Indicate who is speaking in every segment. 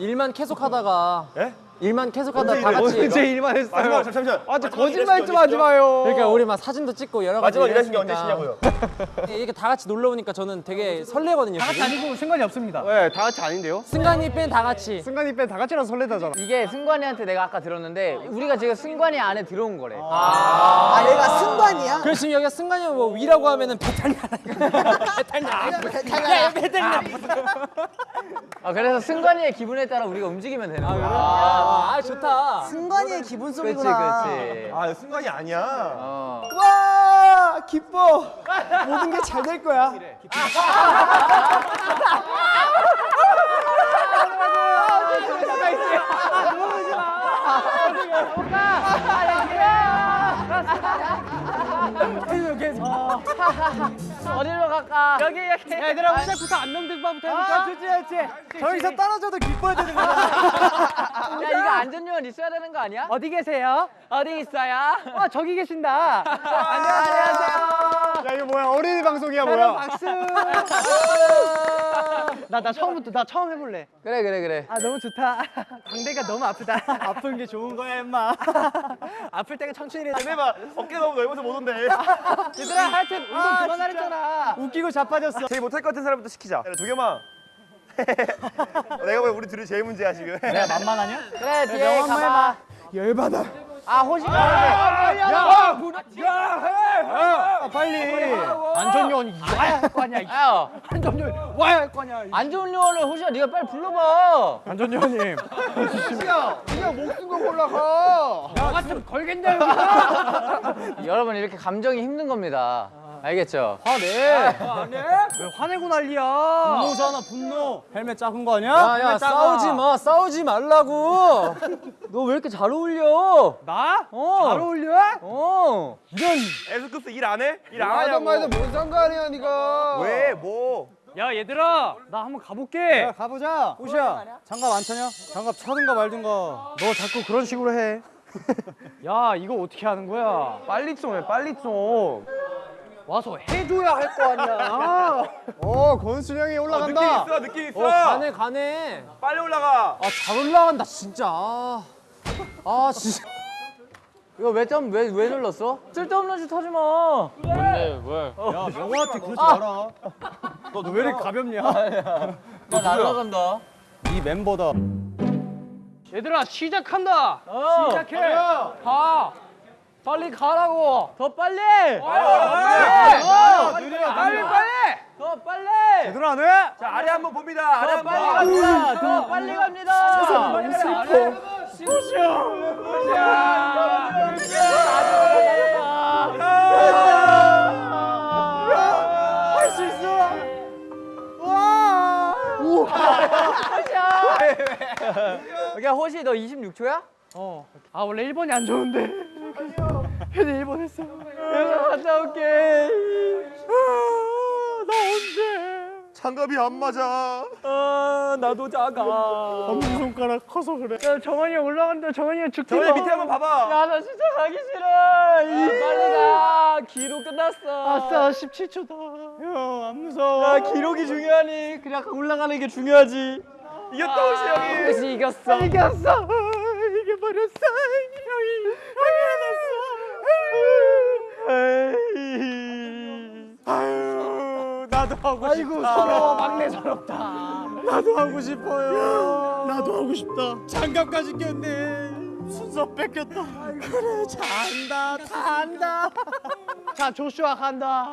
Speaker 1: 일만 계속 하다가
Speaker 2: 예?
Speaker 1: 일만 계속 하다 다 같이
Speaker 3: 언제 일만 했어요?
Speaker 2: 마지막 잠- 잠시만.
Speaker 3: 아, 저
Speaker 2: 마지막
Speaker 3: 거짓말
Speaker 2: 좀게
Speaker 3: 하지? 마요.
Speaker 1: 그러니까 우리 막 사진도 찍고 여러 가지
Speaker 2: 마지막 일하신 게 언제
Speaker 1: 일했으니까
Speaker 2: 시냐고요?
Speaker 1: 이렇게 다 같이 놀러 오니까 저는 되게 설레거든요. 지금.
Speaker 3: 아니고 승관이 없습니다. 네, 다 같이 아닌데요?
Speaker 1: 승관이 뺀 다 같이.
Speaker 3: 승관이 뺀 다 같이라서 설레다잖아.
Speaker 4: 이게 승관이한테 내가 아까 들었는데 우리가 지금 승관이 안에 들어온 거래.
Speaker 5: 아 얘가 승관이야?
Speaker 1: 그래서 지금 여기가 승관이 뭐 위라고 하면은 배탈 나라. 배탈 나. 배탈 나.
Speaker 4: 아, 그래서 승관이의 기분에 따라 우리가 움직이면 되는 거야.
Speaker 1: 아, 아 좋다.
Speaker 5: 승관이의 기분 소리구나.
Speaker 4: 그렇지.
Speaker 2: 아 순간이 아니야.
Speaker 4: 어.
Speaker 5: 와 기뻐. 모든 게 잘 될 거야.
Speaker 4: 어디로 갈까? 여기 여기.
Speaker 3: 얘들아, 시작부터 안녕등반부터 해볼까? 좋지, 좋지. 저기서 떨어져도 기뻐야 되는 거야.
Speaker 4: 야 이거 안전요원 있어야 되는 거 아니야?
Speaker 3: 어디 계세요?
Speaker 4: 어디 있어요?
Speaker 3: 어, 저기 계신다.
Speaker 4: 안녕하세요.
Speaker 3: 야, 이거 뭐야? 어린이 방송이야, 뭐야? 박수. 나, 나 처음부터, 나 처음 해볼래.
Speaker 4: 그래 그래 그래.
Speaker 3: 아, 너무 좋다. 광대가 너무 아프다. 아픈 게 좋은 거야, 임마. 아플 때가 천천히 해.
Speaker 2: 해봐. 어깨 너무 넓어서 못 온대.
Speaker 3: 얘들아, 하 여튼 운동 그만하랬잖아. 웃기고 자빠졌어.
Speaker 2: 제일 못할 것 같은 사람부터 시키자. 야, 도겸아. 내가 왜 우리 둘이 제일 문제야 지금?
Speaker 3: 내가 만만하냐?
Speaker 4: 그래 뒤에 가봐.
Speaker 5: 열받아.
Speaker 4: 아 호시가
Speaker 3: 야, 야, 빨리. 안전요원 와야 할 거 아니야.
Speaker 4: 야
Speaker 3: 안전요원 와야 할 거 아니야.
Speaker 4: 안 좋은 요원을 호시야 네가 빨리 불러봐.
Speaker 3: 안전요원님. 야, 그냥 목숨 올라가. 나 같으면 걸겠냐.
Speaker 4: 여러분 이렇게 감정이 힘든 겁니다. 알겠죠?
Speaker 3: 화내. 왜 화내고 난리야? 분노잖아 분노. 헬멧 작은 거 아니야?
Speaker 1: 야, 야,
Speaker 3: 헬멧 작아.
Speaker 1: 싸우지 마. 싸우지 말라고.
Speaker 4: 너 왜 이렇게 잘 어울려?
Speaker 3: 나?
Speaker 4: 어.
Speaker 3: 잘 어울려?
Speaker 4: 어.
Speaker 2: 에스쿱스 일 안 해? 일 안 하냐고.
Speaker 3: 말도 뭔 상관이야 네가.
Speaker 2: 왜? 뭐?
Speaker 3: 야 얘들아 나 한번 가볼게. 야, 가보자. 호시야 장갑 안 차냐? 장갑 차든가 말든가. 너 자꾸 그런 식으로 해. 야 이거 어떻게 하는 거야?
Speaker 2: 빨리 좀 해. 빨리 좀.
Speaker 3: 와서 해줘야 할 거 아니야. 어 권순 형이
Speaker 2: 어, 느낌
Speaker 3: 올라간다.
Speaker 2: 있어. 느낌 있어.
Speaker 1: 어, 가네, 가네.
Speaker 2: 빨리 올라가.
Speaker 1: 아, 잘 올라간다, 진짜. 아, 아 진짜.
Speaker 4: 이거 왜좀왜왜 눌렀어? 쓸데없는 짓 하지 마.
Speaker 3: 야 명호한테 그러지 마라. 너 왜 이렇게 가볍냐?
Speaker 4: 나 날라간다.
Speaker 3: 이 멤버다. 얘들아 시작한다.
Speaker 4: 어.
Speaker 3: 시작해. 가. 빨리 가라고.
Speaker 4: 더 빨리.
Speaker 3: 어,
Speaker 4: 어.
Speaker 3: 느려, 빨리 빨리.
Speaker 4: 더 빨리.
Speaker 3: 제대로 안 해?
Speaker 2: 자 아래 한번 봅니다. 아래.
Speaker 4: 빨리 갑니다. 더 빨리 갑니다.
Speaker 5: 너무 슬퍼.
Speaker 3: 할수 있어.
Speaker 4: 야 호시 너 26초야?
Speaker 3: 어. 아 원래 1번이 안 좋은데. 근데 1번 했어.
Speaker 4: 갔다 올게.
Speaker 3: 나 언제?
Speaker 2: 장갑이 안 맞아.
Speaker 1: 아, 나도 작아.
Speaker 3: 엄지 손가락 커서 그래. 야 정원이 형 올라간다. 정원이 형 죽지
Speaker 2: 저희 밑에 한번 봐봐.
Speaker 4: 야 나 진짜 가기 싫어. 빨리 가. 기록 끝났어.
Speaker 3: 아싸 17초다. 형안 무서워.
Speaker 4: 야 기록이 중요하니 그냥 올라가는 게 중요하지.
Speaker 2: 이겼다 호시 형이.
Speaker 4: 호시 이겼어.
Speaker 3: 이겼어. 이게 버렸어. 형이 형이 해냈어. 아유 나도 하고 싶다. 아이고 서러워 막내 서럽다. 나도 하고 싶어요. 나도 하고 싶다. 장갑까지 꼈네. 순서 뺏겼다. 그래 잘한다 다 한다. 자 조슈아 간다.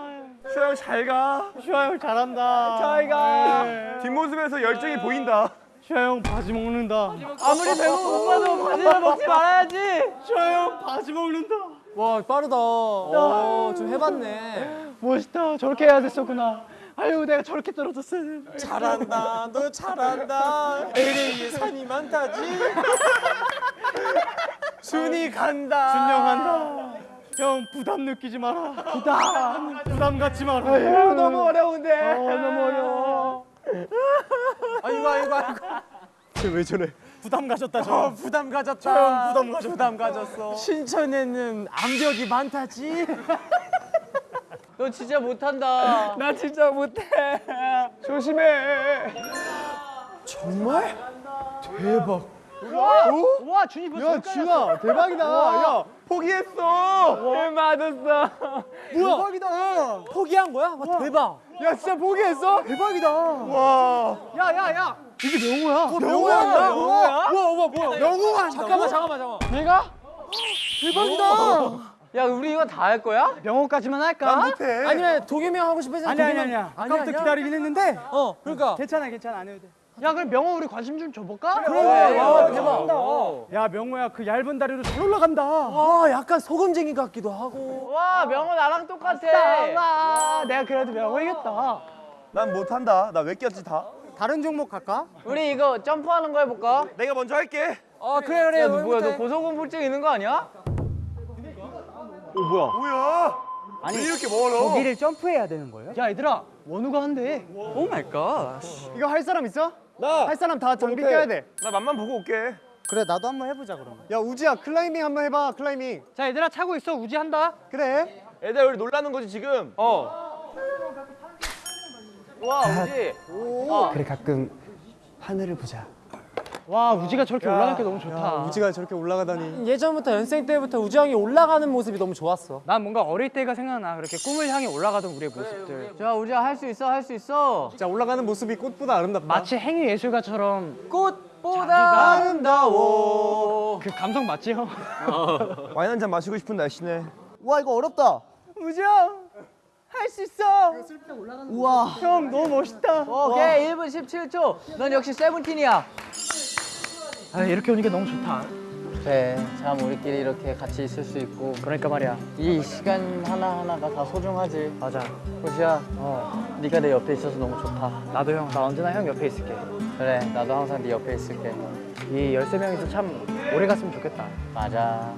Speaker 2: 슈아 형잘 가.
Speaker 3: 슈아 형 잘한다.
Speaker 4: 잘 가.
Speaker 3: 네.
Speaker 2: 뒷모습에서 열정이 보인다.
Speaker 3: 슈아 형 바지 먹는다.
Speaker 4: 아무리 배고파도 바지를 먹지 말아야지.
Speaker 3: 슈아 형 바지 먹는다.
Speaker 1: 와, 빠르다. 어, 좀 해봤네.
Speaker 3: 멋있다. 저렇게 해야 됐었구나. 아유 내가 저렇게 떨어졌어야 돼.
Speaker 1: 잘한다. 너 잘한다. LA에 산이 많다지.
Speaker 3: 준이 간다. 준영 간다. 형 부담 느끼지 마라. 부담. 부담 갖지 마라. 아유, 너무 어려운데. 어, 너무 어려워.
Speaker 1: 아이고, 아이고, 아이고.
Speaker 3: 왜 저래? 부담 가졌다 저.
Speaker 1: 부담 가졌다.
Speaker 3: 형 부담 가졌다.
Speaker 1: 부담 가졌어. 신천에는 암벽이 많다지.
Speaker 4: 너 진짜 못한다.
Speaker 3: 나 진짜 못해. 조심해. 와 준이 벌써 야 준아 대박이다 야
Speaker 2: 포기했어.
Speaker 4: 헐 맞았어.
Speaker 3: 대박이다
Speaker 1: 포기한 거야? 와, 대박.
Speaker 3: 야 진짜 포기했어? 대박이다
Speaker 2: 와.
Speaker 3: 야야 야 이게 명호야
Speaker 1: 명호야?
Speaker 3: 명호야
Speaker 1: 우와, 우와, 뭐야?
Speaker 3: 명호가
Speaker 1: 잠깐만, 잠깐만, 잠깐만.
Speaker 4: 내가?
Speaker 3: 대박이다
Speaker 4: 야 우리 이거 다 할 거야?
Speaker 3: 명호까지만 할까?
Speaker 2: 난 못해.
Speaker 1: 아니면 도겸이 형 하고 싶어서
Speaker 3: 아니 아니 아니야 아까부터 기다리긴 했는데
Speaker 1: 어, 그러니까.
Speaker 3: 괜찮아 괜찮아 안 해도 돼 야 그럼 명호 우리 관심 좀 줘볼까?
Speaker 1: 그래. 와, 대박.
Speaker 3: 야 명호야 그 얇은 다리로 잘 올라간다
Speaker 1: 아, 약간 소금쟁이 같기도 하고.
Speaker 4: 와 명호 나랑 똑같아.
Speaker 3: 아 내가 그래도 명호 이겼다
Speaker 2: 난 못한다. 나 왜 꼈지 다?
Speaker 3: 다른 종목 갈까?
Speaker 4: 우리 이거 점프하는 거 해볼까?
Speaker 2: 내가 먼저 할게.
Speaker 1: 아, 그래, 그래.
Speaker 4: 야, 너 뭐야? 너. 고소공포증 있는 거 아니야?
Speaker 2: 뭐야? 아니 이렇게 멀어.
Speaker 3: 거기를 점프해야 되는 거예요? 야 얘들아 원우가 한대
Speaker 4: oh my god.
Speaker 3: 이거 할 사람 있어? 나! 할 사람 다 장비 껴야
Speaker 2: 돼나 맛만 보고 올게.
Speaker 3: 그래 나도 한번 해보자 그러면 야 우지야 클라이밍 한번 해봐 클라이밍 자 얘들아 차고 있어 우지 한다 그래
Speaker 2: 애들 우리 놀라는 거지 지금.
Speaker 4: 어. 와 우지. 어.
Speaker 5: 그래 가끔 하늘을 보자.
Speaker 3: 와 우지가 저렇게 올라가는 게 너무 좋다 우지가 저렇게 올라가다니
Speaker 1: 예전부터 연생 때부터 우지 형이 올라가는 모습이 너무 좋았어.
Speaker 3: 난 뭔가 어릴 때가 생각나 그렇게 꿈을 향해 올라가던 우리의 모습들
Speaker 4: 자 우지야 할 수 있어 할 수 있어.
Speaker 3: 진짜 올라가는 모습이 꽃보다 아름답다 마치 행위 예술가처럼
Speaker 4: 꽃보다 아름다워.
Speaker 3: 그 감성 맞지 형?
Speaker 2: 와인 한 잔 마시고 싶은 날씨네.
Speaker 5: 와 이거 어렵다.
Speaker 3: 우지 형 할 수 있어 우와 형 너무 멋있다
Speaker 4: 오케이 1분 17초. 넌 역시 세븐틴이야.
Speaker 3: 아 이렇게 오니까 너무 좋다
Speaker 4: 그래 참 우리끼리 이렇게 같이 있을 수 있고
Speaker 3: 그러니까 말이야
Speaker 4: 이 시간 하나 하나가 다 소중하지.
Speaker 3: 맞아
Speaker 4: 호시야, 어, 네가 내 옆에 있어서 너무 좋다.
Speaker 3: 나도 형 나 언제나 형 옆에 있을게
Speaker 4: 그래, 나도 항상 네 옆에 있을게.
Speaker 3: 이 13명이서 참 오래 갔으면 좋겠다
Speaker 4: 맞아.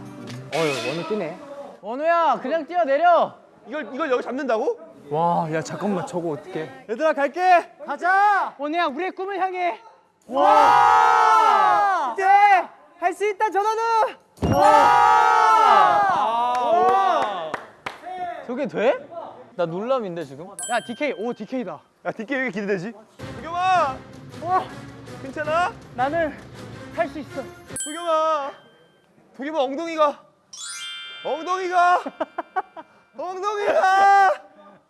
Speaker 3: 어휴 원우 뛰네
Speaker 4: 원우야, 그냥 뛰어내려.
Speaker 2: 이걸 이걸 여기 잡는다고?
Speaker 3: 와, 야 잠깐만 저거 어떡해? 얘들아 갈게. 가자. 원우야, 우리의 꿈을 향해. 와! 이제 할 수 있다 전원우. 와!
Speaker 4: 저게 돼? 나 놀람인데 지금?
Speaker 3: 야 DK, 오 DK다.
Speaker 2: 야 뒷게 왜 이렇게 기대되지? 도겸아.
Speaker 3: 와,
Speaker 2: 괜찮아?
Speaker 3: 나는 할 수 있어.
Speaker 2: 도겸아. 도겸아 엉덩이가. 엉덩이가. 엉덩이가.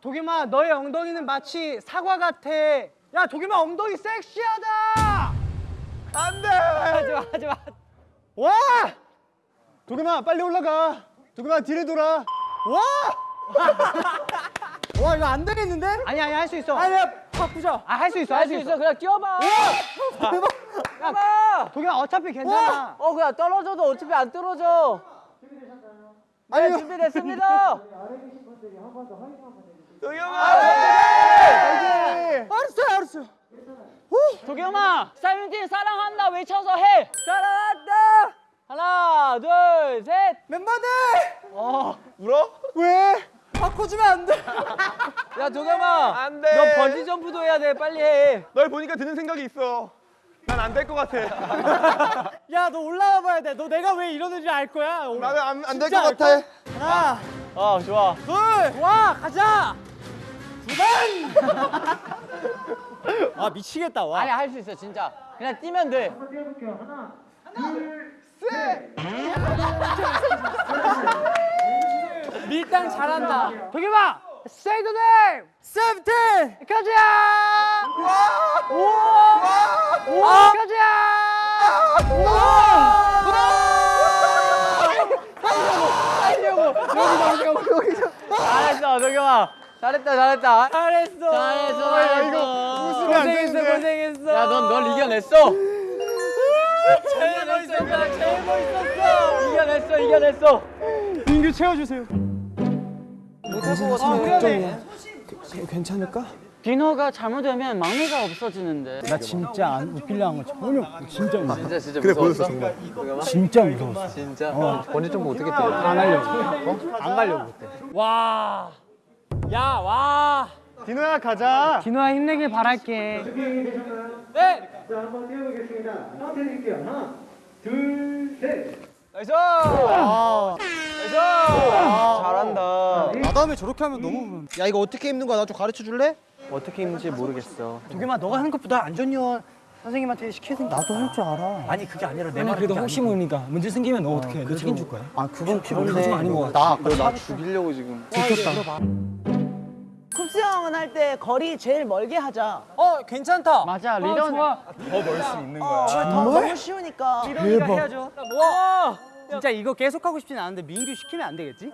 Speaker 3: 도겸아, 너의 엉덩이는 마치 사과 같아. 야, 도겸아 엉덩이 섹시하다.
Speaker 2: 안 돼.
Speaker 3: 하지 마, 하지 마. 와! 도겸아, 빨리 올라가. 도겸아, 뒤를 돌아. 와! 와, 이거 안 되겠는데? 아니, 아니, 할 수 있어. 아니야, 바꾸자. 아, 할 수 있어,
Speaker 4: 할 수 있어, 그냥 뛰어봐.
Speaker 3: 대박.
Speaker 4: 뛰어봐.
Speaker 3: 도겸아, 어차피 괜찮아.
Speaker 4: 어, 그냥 떨어져도 어차피 안 떨어져. 네,
Speaker 3: 아니,
Speaker 4: 준비됐습니다.
Speaker 2: 도겸아.
Speaker 3: 알았어, 알았어.
Speaker 4: 도겸아, 사이먼틴 사랑한다 외쳐서 해. 사랑한다. 하나, 둘, 셋.
Speaker 3: 멤버들!
Speaker 2: 울어?
Speaker 3: 왜? 바꿔주면 안 돼.
Speaker 4: 야, 도겸아.
Speaker 2: 안 돼.
Speaker 4: 너 번지 점프도 해야 돼. 빨리 해.
Speaker 2: 널 보니까 드는 생각이 있어. 난 안 될 것 같아.
Speaker 3: 야, 너 올라와 봐야 돼. 너 내가 왜 이러는지 알 거야.
Speaker 2: 나는 안안될것 같아.
Speaker 3: 하나,
Speaker 4: 어, 좋아.
Speaker 3: 둘, 와, 가자. 두 번. 아, 미치겠다. 와.
Speaker 4: 아니, 할 수 있어, 진짜. 그냥 뛰면 돼.
Speaker 1: 밀당 잘한다.
Speaker 3: 도겸아, say the name. 세븐틴. 가자. 와, 와, 와, 가자. 와.
Speaker 4: 잘했어, 도겸아. 잘했다, 잘했다.
Speaker 3: 잘했어.
Speaker 4: 잘했어,
Speaker 3: 야,
Speaker 4: 잘했어.
Speaker 1: 고생했어. 고생했어.
Speaker 4: 야, 넌 널 이겨냈어.
Speaker 1: 제일 멋있었다, 제일 멋있었어.
Speaker 4: 이겨냈어, 이겨냈어.
Speaker 3: 민규 채워주세요.
Speaker 1: 못할 것 같아.
Speaker 3: 걱정이야.
Speaker 5: 괜찮을까?
Speaker 4: 디너가 잘못되면 막내가 없어지는데.
Speaker 3: 나 진짜 안 웃기려 한 거 전혀 진짜 무서워.
Speaker 4: 진짜 진짜 그래 무서웠어? 정말.
Speaker 3: 진짜 무서웠어.
Speaker 4: 진짜. 번지 점프 어떻게 뛰어?
Speaker 3: 안 하려고. 어? 안 가려고 그때.
Speaker 1: 와. 야, 와.
Speaker 3: 디노야 가자. 디노야 힘내길 바랄게.
Speaker 1: 네.
Speaker 4: 나 이스!
Speaker 3: 아.
Speaker 4: 잘한다.
Speaker 3: 나 다음에 저렇게 하면 너무
Speaker 5: 야 이거 어떻게 입는 거야? 나 좀 가르쳐 줄래?
Speaker 3: 어떻게 입는지 모르겠어. 도겸아 너가 하는 것보다 안전요원 선생님한테 시키는 나도 할 줄 알아. 아니 그게 아니라 내
Speaker 1: 아니
Speaker 3: 말은
Speaker 1: 그래도 혹시. 모르니까 문제 생기면 너 어떻게 해? 너 책임질 거야?
Speaker 3: 아 그건 그런데
Speaker 1: 좀 아닌 것 같아.
Speaker 3: 나 아까
Speaker 2: 나 죽이려고 지금.
Speaker 3: 들켰다.
Speaker 6: 쿱스 형은 할 때 거리 제일 멀게 하자.
Speaker 1: 어 괜찮다.
Speaker 4: 맞아 리더
Speaker 1: 좋아.
Speaker 2: 더 멀 수 있는 거야.
Speaker 6: 어, 더, 너무 쉬우니까.
Speaker 3: 대박.
Speaker 1: 해야죠. 뭐?
Speaker 3: 진짜 이거 계속 하고 싶진 않은데 민규 시키면 안 되겠지?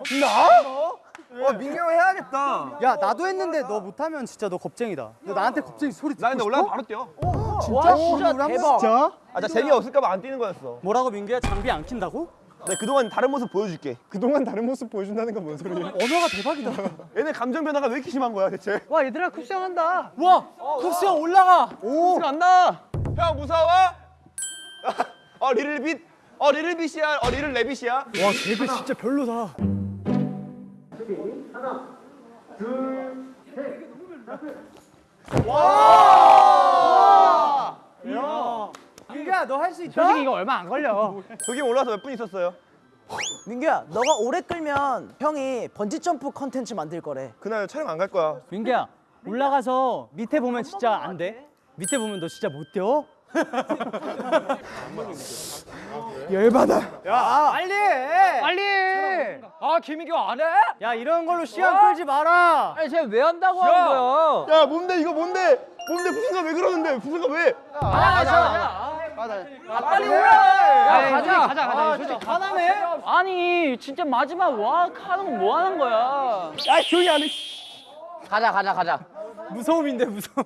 Speaker 2: 어 민규 형 해야겠다.
Speaker 3: 야 나도 했는데 너 못하면 진짜 너 겁쟁이다. 너 나한테 겁쟁이 소리 듣고
Speaker 2: 나 근데? 올라가 바로 뛰어.
Speaker 6: 와 진짜 대박.
Speaker 3: 진짜?
Speaker 2: 아, 나 재미 없을까 봐 안 뛰는 거였어.
Speaker 3: 뭐라고 민규야 장비 안 낀다고?
Speaker 2: 나 그동안 다른 모습 보여줄게.
Speaker 5: 그동안 다른 모습 보여준다는 건 뭔 소리야?
Speaker 3: 언어가 대박이다.
Speaker 2: 얘네 감정 변화가 왜 이렇게 심한 거야 대체?
Speaker 3: 와 얘들아 쿱스 형 한다.
Speaker 1: 와 쿱스 형 올라가.
Speaker 2: 오 간다. 형 무서워? 어 리틀빗. 어 리틀빗이야. 어 리틀 레빗이야.
Speaker 3: 와 쟤들 진짜 별로다. 민규야 너 할 수 있다. 솔직히 이거 얼마 안 걸려.
Speaker 2: 저기 올라서 몇 분 있었어요?
Speaker 6: 민규야, 너가 오래 끌면 형이 번지 점프 컨텐츠 만들 거래.
Speaker 2: 그날 촬영 안 갈 거야.
Speaker 3: 민규야 올라가서 밑에 보면 진짜 안 돼. 밑에 보면 너 진짜 못 뛰어.
Speaker 5: 열받아.
Speaker 3: 야 빨리 해. 빨리. 해.
Speaker 1: 아 김민규 안 해?
Speaker 3: 야 이런 걸로 시간 끌지 마라.
Speaker 1: 아니 쟤왜 한다고 하는 거야?
Speaker 2: 야 뭔데 이거 뭔데? 뭔데 부승가 왜 그러는데? 부승가 왜?
Speaker 1: 빨리 올라가.
Speaker 4: 야, 가자 가자 가자
Speaker 3: 솔직히 화나네.
Speaker 4: 아니 진짜 마지막 와 하는 거뭐 하는 거야 야 조용히 안 해 가자 가자 가자
Speaker 3: 무서움인데 무서움.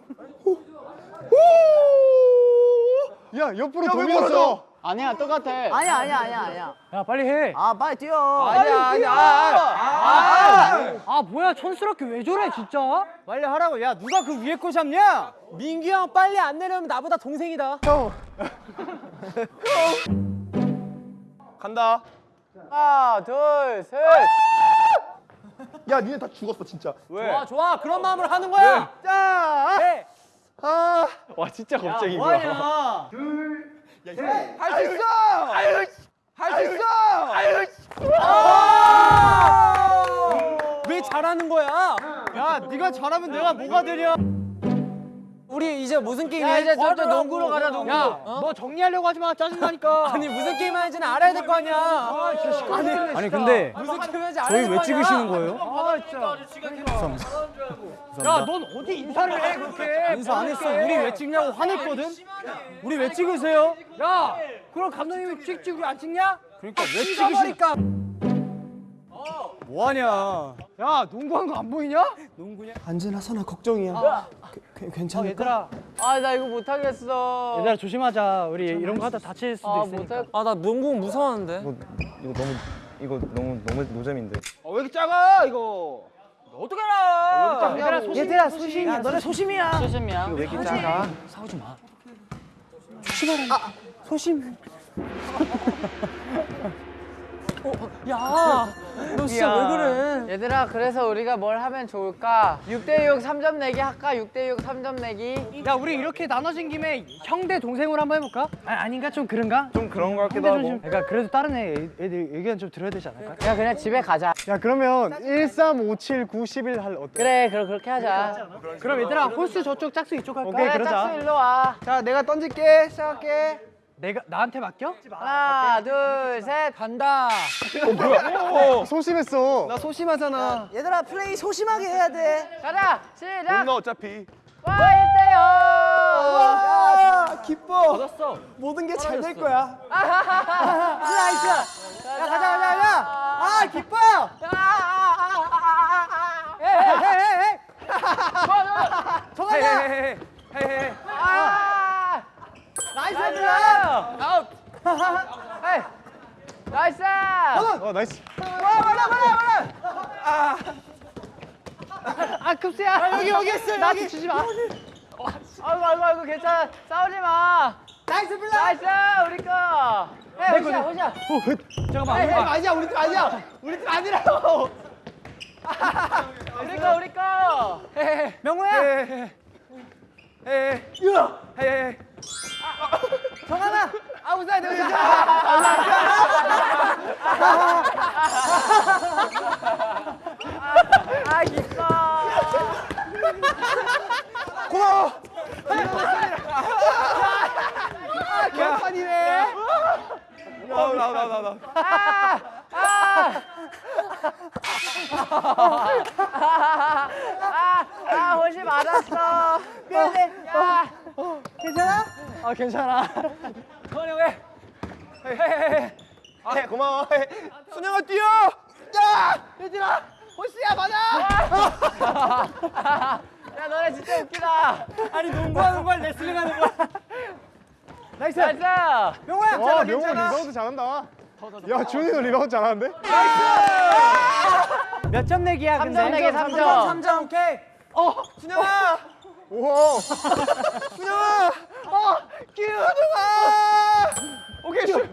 Speaker 5: 야 옆으로
Speaker 2: 야, 왜
Speaker 5: 돌렸어.
Speaker 4: 아니야 똑같아
Speaker 6: 아니야, 아니야, 아니야, 아니야.
Speaker 3: 야 빨리 해.
Speaker 6: 아, 빨리 뛰어.
Speaker 2: 아니야 아니야.
Speaker 3: 아 뭐야 촌스럽게 왜 저래 진짜? 빨리 하라고. 야 누가 그 위에 거 잡냐?
Speaker 1: 민규 형 빨리 안 내려면 나보다 동생이다.
Speaker 2: 간다.
Speaker 4: 하나 둘셋
Speaker 2: 야 니네 다 죽었어 진짜.
Speaker 1: 좋아 좋아 그런 마음으로 하는 거야.
Speaker 3: 자.
Speaker 1: 해.
Speaker 2: 아.
Speaker 5: 와 진짜 겁쟁이
Speaker 3: 뭐하냐?
Speaker 2: 할수 있어. 아유. 할수 있어. 아유.
Speaker 1: 왜 잘하는 거야?
Speaker 3: 야 네가 잘하면 내가 뭐가 되냐?
Speaker 1: 우리 이제 무슨 게임
Speaker 4: 야,
Speaker 1: 해?
Speaker 4: 이제 좀
Speaker 1: 과를
Speaker 4: 농구로. 가자, 농구.
Speaker 1: 야,
Speaker 3: 너뭐 정리하려고 하지 마 짜증나니까.
Speaker 1: 아니 무슨 게임 하는지는 알아야 될 거 아니야. 아니,
Speaker 3: 아니 근데
Speaker 1: 무슨 게임 하는지
Speaker 3: 저희
Speaker 1: 될왜거
Speaker 3: 찍으시는. 거예요? 아 진짜. 야 넌 어디 인사를 해 그렇게? 인사 안 했어. 우리 왜 찍냐고 화냈거든. 우리 왜 찍으세요?
Speaker 1: 야, 그럼 감독님이 찍지 우리 안 찍냐?
Speaker 3: 그러니까 왜
Speaker 1: 찍으시니까.
Speaker 3: 뭐하냐? 야 농구한 거 안 보이냐? 농구냐?
Speaker 5: 안진아 선아 걱정이야. 그, 그, 괜찮을까?
Speaker 3: 얘들아,
Speaker 4: 아 나 이거 못하겠어
Speaker 3: 얘들아 조심하자. 우리 이런 거 하다 다칠 수도
Speaker 4: 아
Speaker 3: 있으니까.
Speaker 4: 못할
Speaker 1: 아, 나 농구 무서웠는데.
Speaker 2: 이거 너무 이거 너무 너무 노잼인데.
Speaker 1: 왜 이렇게 작아 이거? 어떻게 알아?
Speaker 3: 얘들아 소심.
Speaker 6: 얘들아, 소심이야. 너네 소심이야.
Speaker 4: 수심이야
Speaker 2: 왜 이렇게 작아?
Speaker 3: 소심.
Speaker 1: 야, 너 진짜 왜 그래?
Speaker 4: 얘들아 그래서 우리가 뭘 하면 좋을까 6대6 3점 내기 할까 6대6 3점 내기
Speaker 3: 야 우리 이렇게 나눠진 김에 형대 동생으로 한번 해볼까? 아, 아닌가 좀 그런가?
Speaker 2: 좀 그런 거 같기도 하고.
Speaker 3: 조심. 그러니까 그래도 다른 애 애들 의견 좀 들어야 되지 않을까?
Speaker 4: 야 그냥 집에 가자
Speaker 5: 야 그러면 1, 3, 5, 7, 9, 11 할 어때?
Speaker 4: 그래 그럼 그렇게 하자
Speaker 3: 그럼 얘들아 홀수 저쪽 짝수 이쪽 할까?
Speaker 5: 오케이,
Speaker 4: 그래
Speaker 5: 그러자.
Speaker 4: 짝수 일로 와
Speaker 5: 자 내가 던질게. 시작할게.
Speaker 3: 내가 나한테 맡겨?
Speaker 4: 하나 둘 셋
Speaker 1: 간다.
Speaker 5: 소심했어. 나 소심하잖아.
Speaker 6: 얘들아, 플레이 소심하게 해야 돼.
Speaker 4: 가자 시작
Speaker 2: 너 어차피.
Speaker 4: 와 1대0
Speaker 5: 야 기뻐. 모든 게 잘 될 거야.
Speaker 3: Nice. 야 가자 가자 가자. 아 기뻐. 헤헤헤헤. 정하자.
Speaker 1: 헤헤헤.
Speaker 4: 아
Speaker 3: nice 얘들아.
Speaker 4: 아웃 hey nice
Speaker 5: 어 nice.
Speaker 3: 아 급수야. 여기 여기 있어. 나한테 주지 마.
Speaker 4: 아이고 아이고 아이고 괜찮아 싸우지 마 nice block. nice 우리 거 hey 호시야 호시야
Speaker 3: 잠깐만. 우리 팀 아니야. 우리 팀 아니야. 우리 팀 아니라고.
Speaker 4: 우리 거 우리 거
Speaker 3: 명호야. 정하나! 아웃사이드
Speaker 4: 아웃사이드! 네. 아, 아 기뻐
Speaker 2: 고마워!
Speaker 4: 아, 개판이네! 나나나나 아! 아! 아! 아! 아! 오지 말았어! 근데 야!
Speaker 6: 괜찮아?
Speaker 4: 아 괜찮아.
Speaker 1: 성환이 형 해.
Speaker 2: 아, 해, 고마워. 해. 순영아 뛰어. 야, 얘들아, 호시야 맞아.
Speaker 4: 야 너네 진짜 웃기다.
Speaker 1: 아니 농구하는 거야 레슬링 하는 거야.
Speaker 4: nice. nice.
Speaker 6: 명호야.
Speaker 3: 와 명호 리바운드 잘한다. 야 준이도 리바운드 잘하는데?
Speaker 6: 몇점 내기야
Speaker 4: 3점 내기 3점.
Speaker 6: 3점 오케이.
Speaker 2: 순영아,
Speaker 3: 오.
Speaker 2: 순영아. 어, 기우동아. 오케이 슛.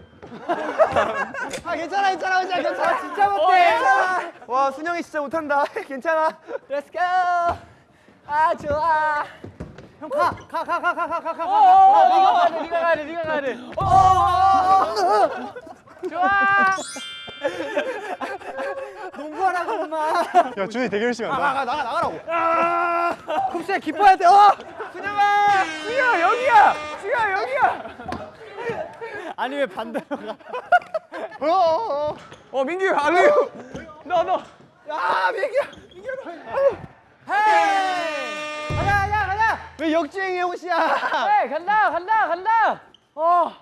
Speaker 6: 아 괜찮아 괜찮아 괜찮아 괜찮아 진짜
Speaker 2: 어,
Speaker 6: 못해.
Speaker 2: 괜찮아. 와, 순영이 진짜 못한다. 괜찮아.
Speaker 4: Let's go. 아 좋아.
Speaker 6: 형 가 가 가 가 가 가가
Speaker 4: 오, 네가 가야 돼. 네가 가야 돼. 네가 가야 돼. 좋아.
Speaker 6: 농구하라고 엄마.
Speaker 3: 야 준이 되게 열심히 한다.
Speaker 2: 나가, 나가, 나가라고.
Speaker 6: 굽세 기뻐야 돼. 어.
Speaker 2: 순영아, 순영 여기야. 순영 여기야.
Speaker 6: 아니 왜 반대로 가?
Speaker 3: 어, 어, 어.
Speaker 2: 어, 민규 알레요.
Speaker 4: 너 너.
Speaker 2: 아, 민규.
Speaker 6: 가자 가자 가자.
Speaker 2: 왜 역주행이야, 호시야?
Speaker 4: 네 간다 간다 간다. 어.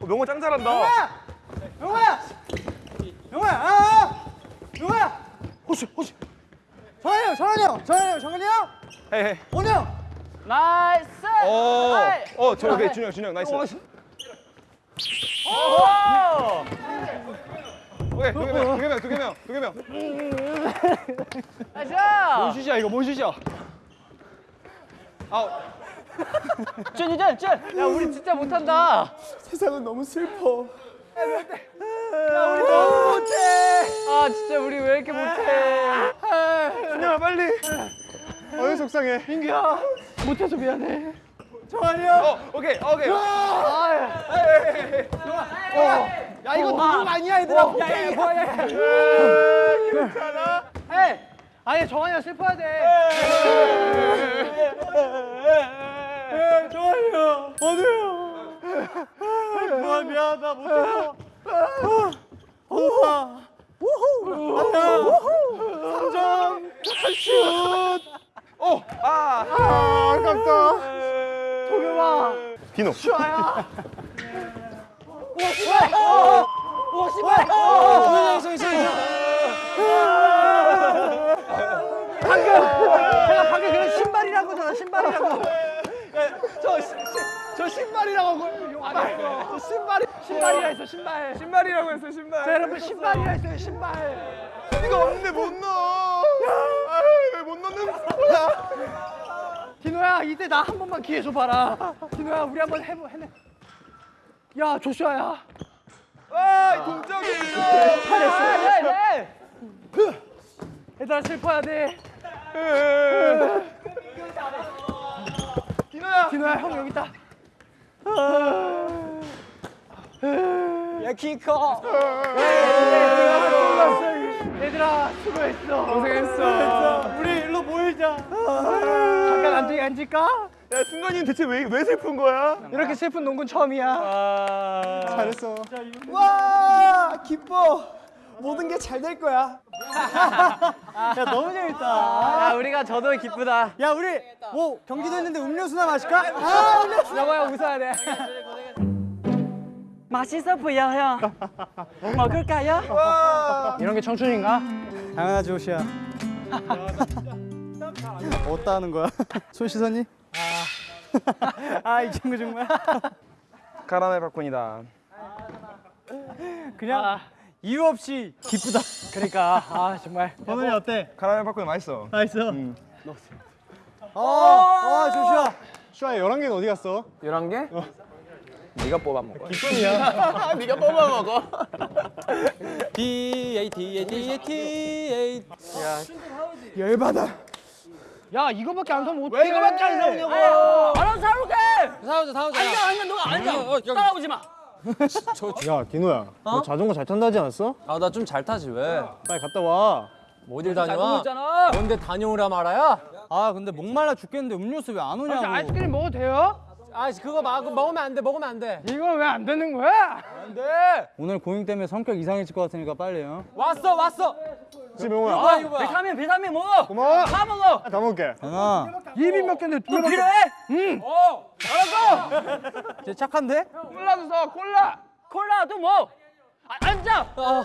Speaker 2: 어, 명호 짱 잘한다.
Speaker 6: 영호야! 영호야! 아! 영호야! 호시 호시 정한이 형! 정한이 형! 정한이 형! 정한이 형!
Speaker 2: 헤이, 헤이.
Speaker 6: 원우 형!
Speaker 4: 나이스.
Speaker 2: 어,
Speaker 4: 아이.
Speaker 2: 어, 저 오케이, 준영, 준영, 나이스.
Speaker 4: 오.
Speaker 2: 오케이, 두 개명, 두 개명, 두 개명, 두 개명.
Speaker 4: 나이스.
Speaker 2: 뭔 슛이야, 이거 뭔 슛이야? 아우,
Speaker 4: 찐이든 찐. 야 우리 진짜 못한다.
Speaker 5: 세상은 너무 슬퍼.
Speaker 4: 아 진짜 우리 왜 이렇게 못해?
Speaker 2: 준영아 빨리.
Speaker 3: 어이 속상해.
Speaker 4: 못해서 미안해.
Speaker 6: 정한이 형!
Speaker 2: 어, 오케이, 오케이.
Speaker 6: 야 이거 농구 아니야 얘들아 호갱이
Speaker 2: 괜찮아?
Speaker 6: 에이! 아니 정한이 형 슬퍼야 돼 정한이 형! 원우 형! 정말 미안하다 못해서 원 우야 우후! 3점! 슛!
Speaker 2: 어, 아,
Speaker 3: 아 아깝다.
Speaker 6: 동영아!
Speaker 2: 비노.
Speaker 6: 오 씨발! 방금! 내가 방금 그냥 신발이라고 잖아 신발이라고 신발이라고 저 신발이 신발이라 했어 신발
Speaker 2: 신발이라고 했어, 신발.
Speaker 6: 자 여러분 신발이라 했어요 신발
Speaker 2: 이거 없는데 못 넣어. 왜못 넣는 거야?
Speaker 6: 디노야 이때 나 한 번만 기회 줘봐라 디노야 우리 한번 해보 해내 야 조슈아야
Speaker 2: 아, 이 동작이.
Speaker 6: 잘했어 얘들아 슬퍼야 돼
Speaker 2: 디노야.
Speaker 6: 디노야 형 여기 있다
Speaker 1: 야 키 커.
Speaker 6: 얘들아 수고했어 고생했어 우리 일로 모이자 잠깐 앉지 앉을까?
Speaker 2: 야, 승관이는 대체 왜, 왜 슬픈 거야?
Speaker 6: 이렇게 슬픈 농구는 처음이야
Speaker 3: 잘했어.
Speaker 5: 와 기뻐. 모든 게 잘 될 거야.
Speaker 6: 야 너무 재밌다
Speaker 4: 야 우리가 저도 기쁘다.
Speaker 6: 야 우리 뭐 경기도 했는데 음료수나 마실까? 아 음료수
Speaker 4: 여보야 웃어야 돼. 맛있어 보여 형. 먹을까요? 이런 게 청춘인가?
Speaker 6: 당연하지 호시야 어디다 하는 거야? 손 씻었니? 아이 친구 정말
Speaker 2: 카라멜 팝콘이다.
Speaker 6: 그냥 이유 없이 기쁘다
Speaker 4: 그러니까 아 정말.
Speaker 6: 번훈이 어때?
Speaker 2: 카라멜 팝콘 맛있어.
Speaker 6: 맛있어? 어, 어 조슈아
Speaker 3: 슈아 11개는 어디 갔어?
Speaker 1: 11개? 네가 뽑아 먹어.
Speaker 3: 기쁨이야.
Speaker 1: 네가 뽑아 먹어. D A D A D A T A.
Speaker 5: 열받아.
Speaker 6: 야 이거밖에 안 사면 어떡해
Speaker 2: 왜 이거밖에 안 사오냐고.
Speaker 4: 알아서 사올게.
Speaker 1: 사오자 사오자.
Speaker 4: 앉아 앉아 너가 앉아. 따라오지 마.
Speaker 3: 야 디노야. 너 자전거 잘 탄다 지 않았어?
Speaker 1: 아 나 좀 잘 타지 왜?
Speaker 3: 빨리 갔다 와.
Speaker 1: 어딜
Speaker 4: 잘
Speaker 1: 다녀와? 뭔데 다녀오라 말아야?
Speaker 6: 아 근데 목말라 죽겠는데 음료수 왜 안 오냐고
Speaker 4: 아이스크림 먹어도 돼요?
Speaker 1: 아 그거 막 먹으면 안 돼. 먹으면 안 돼.
Speaker 6: 이거 왜안 되는 거야?
Speaker 1: 안 돼.
Speaker 3: 오늘 고잉 때문에 성격 이상해질 것 같으니까 빨리요.
Speaker 1: 왔어 왔어.
Speaker 2: 지금 영호야.
Speaker 1: 아 이거 뭐야?
Speaker 4: 비타민 비타민 먹어.
Speaker 2: 고마워.
Speaker 4: 다 먹어.
Speaker 2: 다 먹을게.
Speaker 3: 하나.
Speaker 6: 입이 몇 개인데 두 개.
Speaker 4: 필요해?
Speaker 1: 어.
Speaker 3: 쟤 착한데?
Speaker 4: 콜라도 사 콜라. 콜라도 뭐? 아, 앉아.
Speaker 1: 어.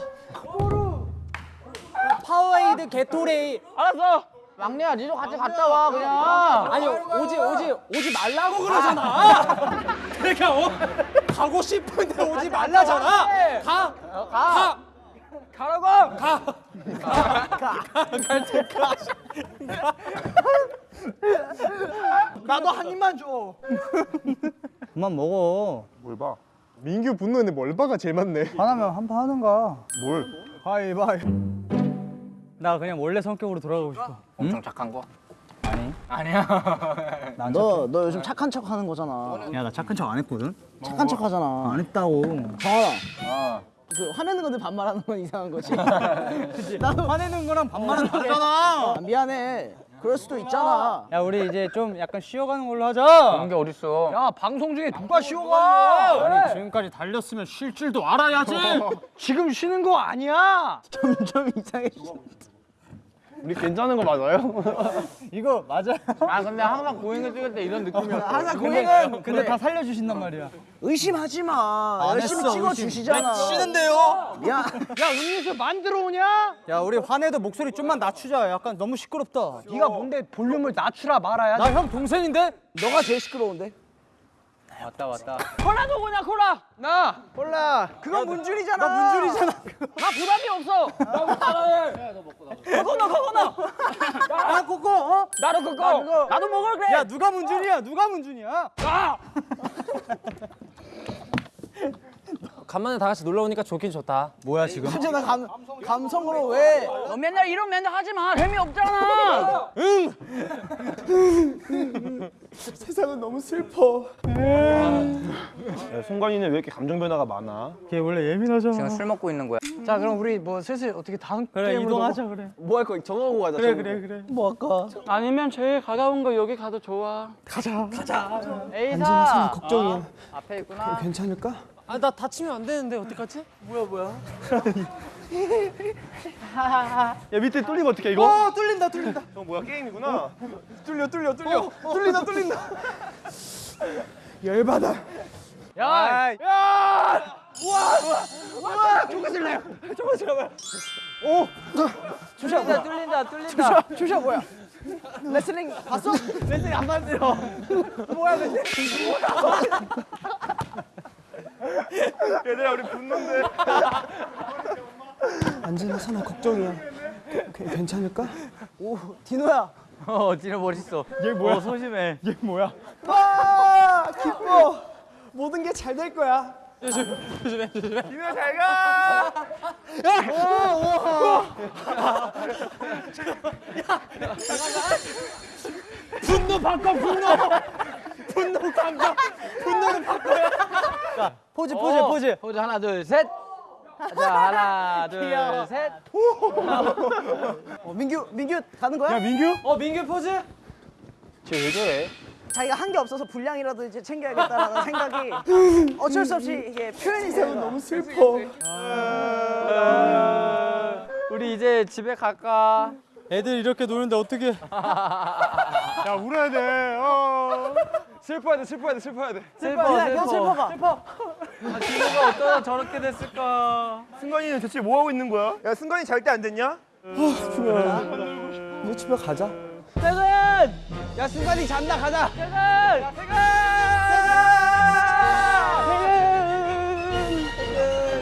Speaker 1: 파워에이드 게토레이.
Speaker 4: 알았어. 막내야 니도 같이 갔다 와 그냥.
Speaker 1: 아니 오지 오지 오지 말라고 그러잖아. 그러니까 어, 가고 싶은데 오지 말라잖아. 가. 가. 가라고. 가. 가갈때 가.
Speaker 5: 나도 한 입만 줘.
Speaker 3: 그만 먹어.
Speaker 2: 뭘 봐? 민규 분노했는데 뭘 봐가 제일 많네.
Speaker 3: 화나면 한 판 하는가.
Speaker 2: 뭘?
Speaker 3: 가위바위. 나 그냥 원래 성격으로 돌아가고 싶어.
Speaker 4: 엄청 착한 거.
Speaker 5: 너, 너 요즘 착한 척 하는 거잖아.
Speaker 3: 야 나 착한 척 안 했거든.
Speaker 5: 착한 척 하잖아.
Speaker 3: 안 했다고.
Speaker 5: 정환아. 그 화내는 건데 반말하는 건 이상한 거지. 나도
Speaker 3: 화내는 거랑 반말은 다르잖아.
Speaker 5: 아, 미안해. 그럴 수도 있잖아.
Speaker 3: 야 우리 이제 좀 약간 쉬어가는 걸로 하자.
Speaker 4: 게 어딨어?
Speaker 6: 야 방송 중에 누가 쉬어가?
Speaker 3: 아니 지금까지 달렸으면 쉴 줄도 알아야지.
Speaker 6: 지금 쉬는 거 아니야.
Speaker 5: 점점 이상해져.
Speaker 2: 우리 괜찮은 거 맞아요?
Speaker 3: 이거 맞아.
Speaker 4: 아 근데 항상 고잉을 찍을 때 이런 느낌이었어.
Speaker 5: 항상 고잉은
Speaker 3: 근데 다 살려주신단 말이야.
Speaker 5: 의심하지 마.
Speaker 3: 안
Speaker 5: 열심히
Speaker 3: 했어,
Speaker 5: 찍어
Speaker 3: 의심.
Speaker 5: 주시잖아.
Speaker 3: 쉬는데요?
Speaker 5: 야,
Speaker 6: 야 음료수 만들어 오냐?
Speaker 3: 야 우리 화내도 목소리 좀만 낮추자. 약간 너무 시끄럽다.
Speaker 6: 네가 뭔데 볼륨을 낮추라 말아야 돼.
Speaker 3: 나형 동생인데?
Speaker 5: 너가 제일 시끄러운데.
Speaker 3: 왔다 왔다.
Speaker 4: 콜라도 그냥 콜라.
Speaker 6: 나 몰라.
Speaker 5: 그건 문준이잖아.
Speaker 3: 나 문준이잖아.
Speaker 4: 나 부담이 없어.
Speaker 3: 코코넛 코코넛. 야 코코. 어?
Speaker 4: 나도 그거. 나도 먹을 그래.
Speaker 3: 야 누가 문준이야? 누가 문준이야?
Speaker 1: 간만에 다 같이 놀러 오니까 좋긴 좋다.
Speaker 3: 뭐야 지금?
Speaker 5: 진짜 나 감, 감성으로 왜?
Speaker 4: 너 맨날 이런 맨날 하지 마. 재미 없잖아.
Speaker 5: 세상은 너무 슬퍼.
Speaker 2: 야, 송관이는 왜 이렇게 감정 변화가 많아?
Speaker 3: 걔 원래 예민하잖아.
Speaker 4: 지금 술 먹고 있는 거야.
Speaker 6: 자 그럼 우리 뭐 슬슬 어떻게 다음
Speaker 3: 그래
Speaker 6: 게임으로
Speaker 3: 이동하자 그래.
Speaker 2: 뭐 할거 정하고 가자.
Speaker 3: 그래 그래 그래.
Speaker 5: 뭐 할까?
Speaker 4: 아니면 제일 가까운 거 여기 가도 좋아.
Speaker 3: 가자. 가자.
Speaker 4: 에이사.
Speaker 5: 걱정이야.
Speaker 4: 앞에 있구나.
Speaker 5: 괜찮을까?
Speaker 1: 아 나 다치면 안 되는데 어떡하지?
Speaker 2: 야 밑에 뚫리면 어떡해 이거?
Speaker 5: 어, 뚫린다, 뚫린다.
Speaker 2: 어 뭐야 게임이구나.
Speaker 5: 뚫려, 뚫려, 뚫려. 뚫린다, 뚫린다. 열받아.
Speaker 6: 야,
Speaker 4: 뚫린다 뚫린다 뚫린다.
Speaker 5: 조슈아 뭐야? 레슬링 봤어? 레슬링 안 만들어. 뭐야, 레슬링?
Speaker 2: 얘들아 우리 분노인데.
Speaker 5: 안진아, 선아, 걱정이야. 괜- 괜찮을까? 오, 디노야.
Speaker 3: 어 진짜 멋있어. 얘 뭐야? 어, 소심해. 얘 뭐야?
Speaker 5: 와, 기뻐. 모든 게 잘 될 거야.
Speaker 2: 디노 잘 가.
Speaker 3: 분노 바꿔 분노. 분노 감정. 분노는 바꿔야. 자 포즈 포즈 포즈.
Speaker 4: 포즈 하나 둘 셋. 자 하나 둘 셋.
Speaker 5: 어, 민규, 민규 가는 거야?
Speaker 3: 야 민규?
Speaker 1: 어 민규 포즈?
Speaker 2: 쟤왜 저래?
Speaker 5: 자기가 한 게 없어서 분량이라도 이제 챙겨야겠다라는 생각이 어쩔 수 없이 이게 표현이 되면 너무 슬퍼.
Speaker 4: 우리 이제 집에 갈까?
Speaker 3: 애들 이렇게 노는데 어떻게?
Speaker 2: 야 울어야 돼. 어. 슬퍼야 돼 슬퍼야 돼 슬퍼야 돼.
Speaker 4: 슬퍼
Speaker 5: 그냥 슬퍼가.
Speaker 4: 디노가 어쩌다 저렇게 됐을까?
Speaker 2: 승관이는 대체 뭐 하고 있는 거야? 야 승관이 잘 때 안 됐냐?
Speaker 5: 우리 집에 가자.
Speaker 4: 퇴근!
Speaker 5: 야, 순간이 잔다, 가자.
Speaker 4: 퇴근! 퇴근!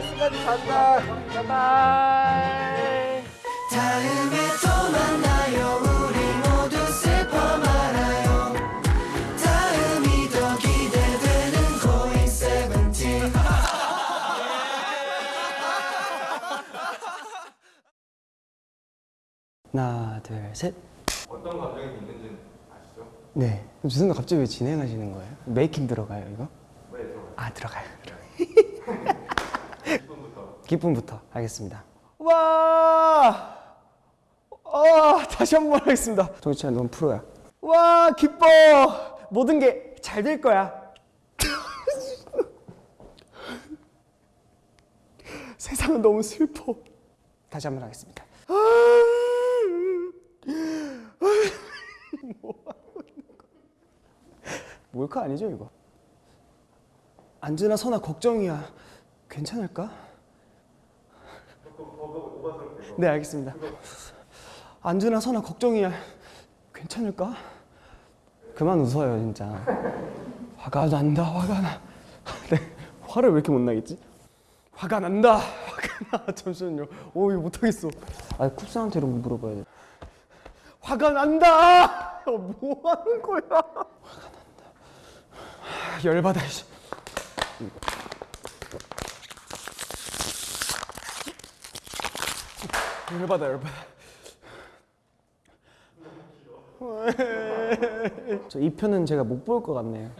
Speaker 5: 순간이 잔다.
Speaker 4: 바이바이.
Speaker 7: 다음에 또 만나
Speaker 5: 하나, 둘, 셋. 어떤 감정이 있는지 아시죠? 네. 죄송한데 갑자기 왜 진행하시는 거예요? 메이킹 들어가요, 이거? 네, 들어가요. 아, 들어가요. 기쁨부터. 기쁨부터. 알겠습니다. 와! 아, 다시 한 번 하겠습니다. 정치찬, 넌 프로야. 와, 기뻐! 모든 게 잘 될 거야. 세상은 너무 슬퍼. 다시 한 번 하겠습니다. 아! 몰카 아니죠 이거? 안즈나 선아 걱정이야. 괜찮을까? 네 알겠습니다. 안즈나 선아 걱정이야. 괜찮을까? 그만 웃어요 진짜. 화가 난다 화가 나. 네 화를 왜 이렇게 못 나겠지? 화가 난다 화가 나. 잠시만요. 오 이거 못하겠어. 아 쿱스한테 이런 거 물어봐야 돼. 화가 난다. 어, 뭐 하는 거야? 화가 난다. 하, 열받아. 씨. 열받아 열받아. 저 이 편은 제가 못 볼 것 같네요.